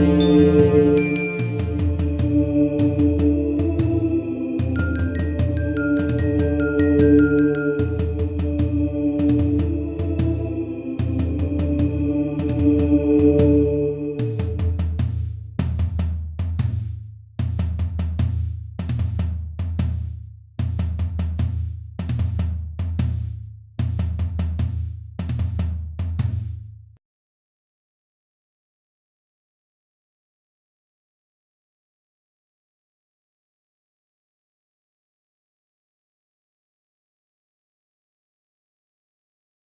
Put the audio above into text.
Música